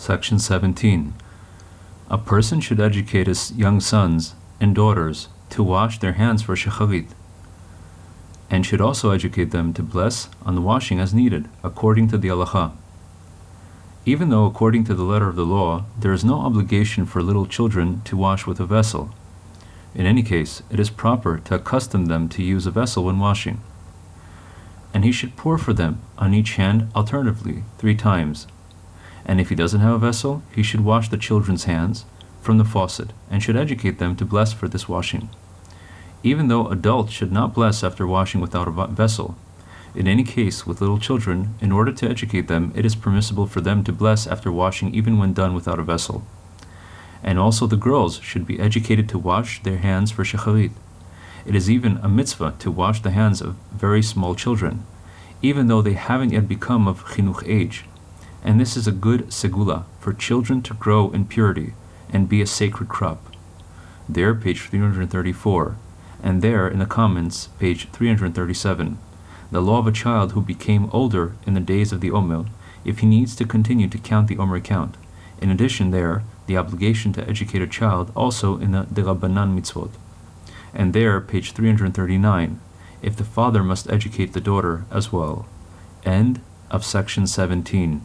Section 17. A person should educate his young sons and daughters to wash their hands for shacharit, and should also educate them to bless on the washing as needed, according to the halacha. Even though, according to the letter of the law, there is no obligation for little children to wash with a vessel, in any case, it is proper to accustom them to use a vessel when washing. And he should pour for them on each hand alternately three times. And if he doesn't have a vessel, he should wash the children's hands from the faucet and should educate them to bless for this washing. Even though adults should not bless after washing without a vessel, in any case with little children, in order to educate them, it is permissible for them to bless after washing even when done without a vessel and also the girls should be educated to wash their hands for shacharit. It is even a mitzvah to wash the hands of very small children, even though they haven't yet become of chinuch age. And this is a good segula for children to grow in purity and be a sacred crop. There, page 334, and there in the comments, page 337, the law of a child who became older in the days of the Omer, if he needs to continue to count the Omer count. In addition, there, the obligation to educate a child also in the Derabanan mitzvot. And there, page 339, if the father must educate the daughter as well. End of section 17.